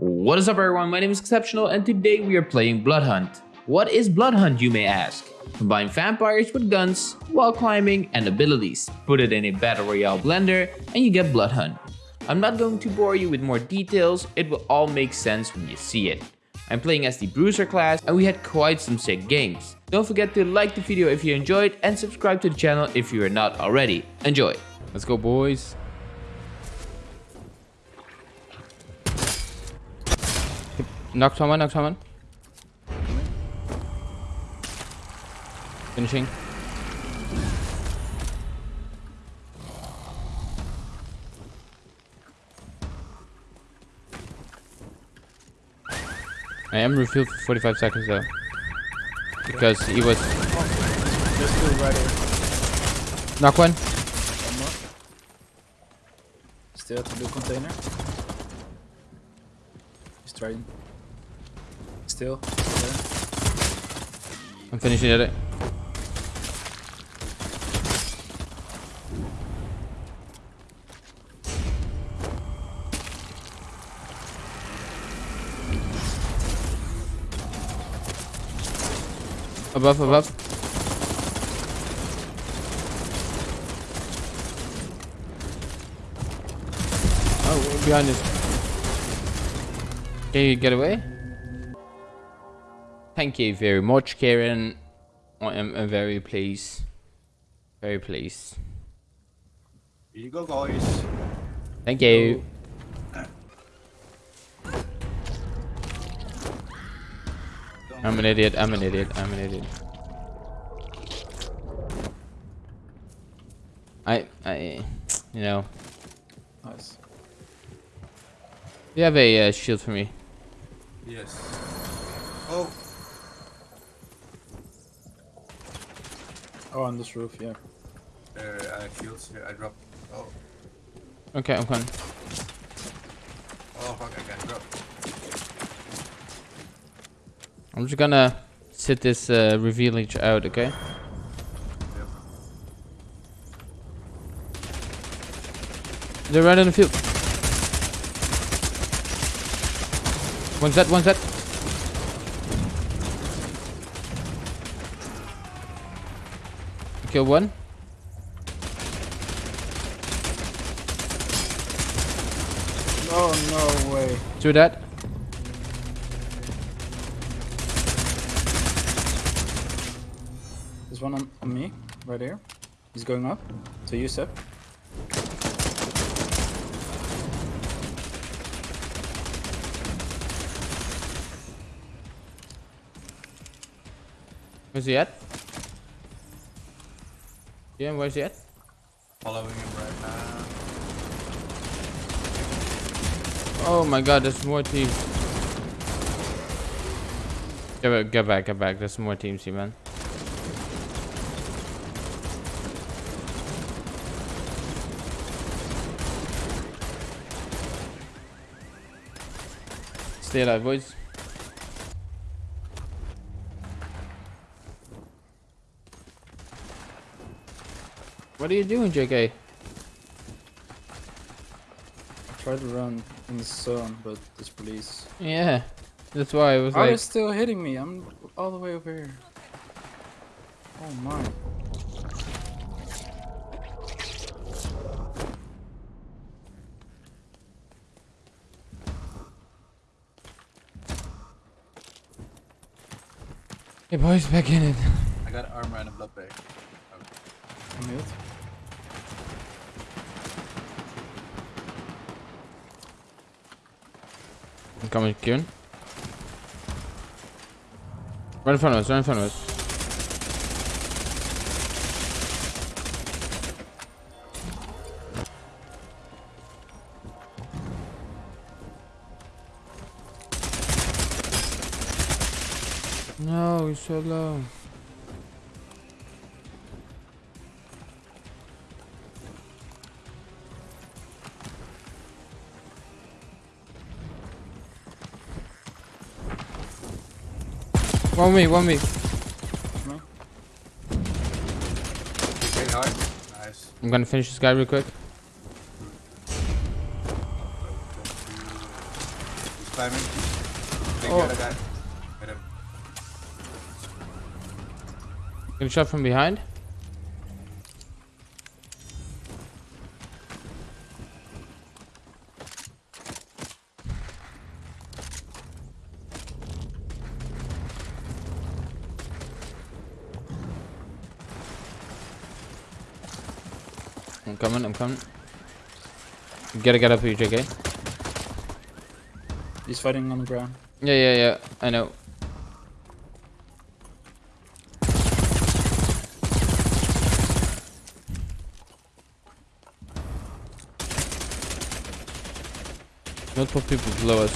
What is up everyone, my name is Exceptional and today we are playing Bloodhunt. What is Bloodhunt you may ask? Combine vampires with guns, wall climbing and abilities. Put it in a battle royale blender and you get Bloodhunt. I'm not going to bore you with more details, it will all make sense when you see it. I'm playing as the Bruiser class and we had quite some sick games. Don't forget to like the video if you enjoyed and subscribe to the channel if you are not already. Enjoy! Let's go boys! Knock someone, knock someone. Finishing. I am refilled for 45 seconds though. Because he was... Right here. Knock one. Still at the blue container. He's trying. Still. There. I'm finishing it. Above, above. Oh, behind us. Can you get away? Thank you very much, Karen. I am very pleased. Very pleased. Here you go, guys. Thank you. I'm an idiot. I'm an idiot. I'm an idiot. I, I, you know, Nice. you have a uh, shield for me. Yes. Oh, Oh, on this roof, yeah. there are shields here. I dropped. Oh, Okay, I'm coming. oh, fuck, I got dropped. I'm just gonna sit this uh, reveal each out, okay? Yep. They're right in the field. One set, one set. Kill one. Oh, no way. Two that. There's one on, on me, right here. He's going up. To you, Seb. Where's he at? Yeah, where's he at? Following him right now. Oh my god, there's more teams. Get back, get back, get back. There's more teams here, man. Stay alive, boys. What are you doing, JK? I tried to run in the sun, but this police. Yeah, that's why I was How like. is still hitting me? I'm all the way over here. Oh my. Hey boys, back in it. I got armor and a blood bag. I'm I'm coming, Kieran. Right in front of us, right in front of us. No, he's so low. One me, one me. No? Nice. I'm gonna finish this guy real quick. climbing. Big Oh. other guy. Hit him. Getting shot from behind. I'm coming, I'm coming. You gotta get up here, JK. He's fighting on the ground. Yeah, yeah, yeah, I know. Multiple people below us.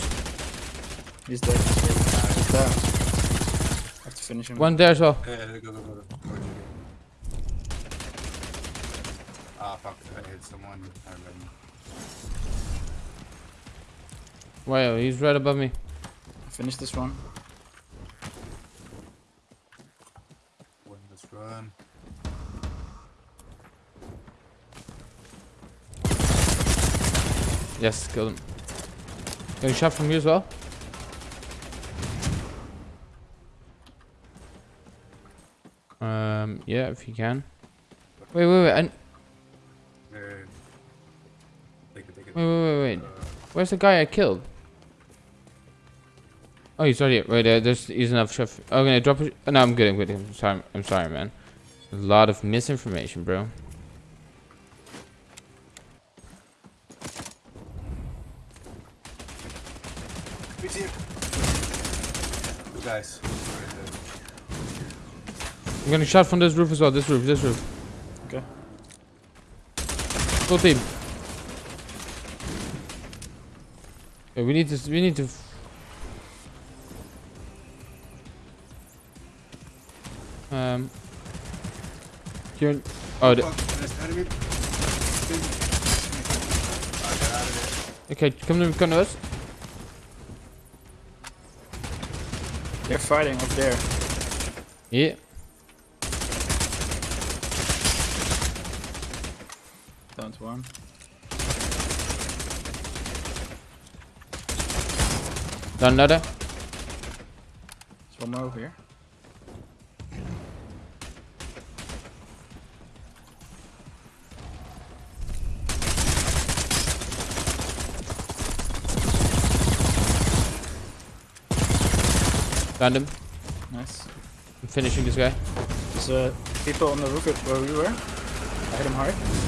He's dead. He's down. I have to finish him. One there as well. Yeah, yeah, go, go, go. go. Where'd you go? Fuck. I hit someone. I remember. Wow, he's right above me. Finish this one. One, let's run. Yes, killed him. Getting shot from you as well. Um, yeah, if you can. Wait, wait, wait, and wait, wait, wait, wait. Where's the guy I killed? Oh, he's already right there. There's he's enough chef. Oh, gonna drop it. No, I'm good. I'm good. I'm sorry. I'm sorry, man. A lot of misinformation, bro. Guys. I'm getting shot from this roof as well. This roof. This roof. Okay. Full team. Okay, we need to. We need to. Um. You're. Oh, the, Fuck, there's enemy. Get out of okay. Come to come to us. They're fighting up there. Yeah. Down to one. Done another. There's one more over here. Found him. Nice. I'm finishing this guy. There's uh, people on the roof where we were. I hit him hard.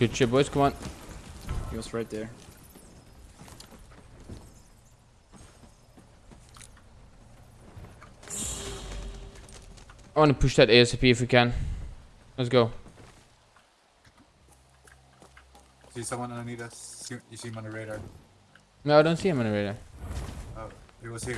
Good shit, boys. Come on. He was right there. I want to push that ASAP if we can. Let's go. See someone underneath us? See, you see him on the radar? No, I don't see him on the radar. Oh, he was here.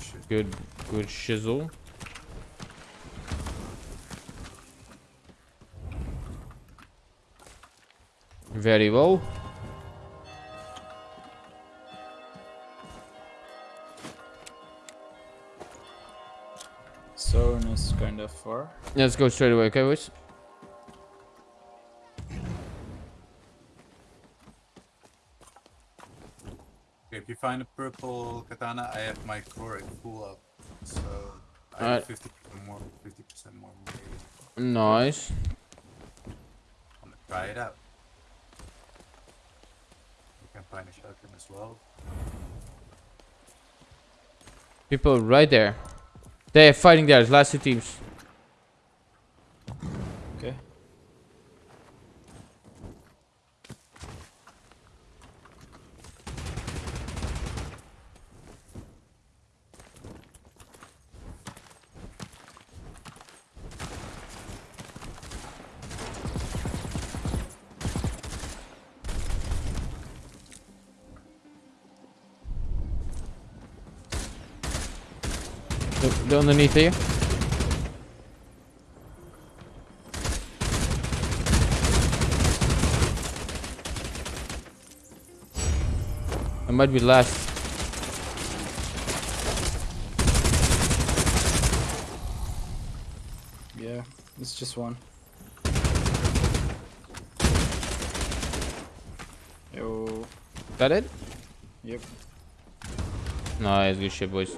Shit. Good, good shizzle. Very well. Zone is kind of far. Let's go straight away, okay, boys? You find a purple katana, I have my core full up. So I have 50 more, 50% more melee. Nice. I'm gonna try it out. You can find a shotgun as well. People right there. They're fighting there. There's last two teams. They're, underneath here. I might be last. Yeah, it's just one. Yo. That it? Yep. Nice, good shit, boys.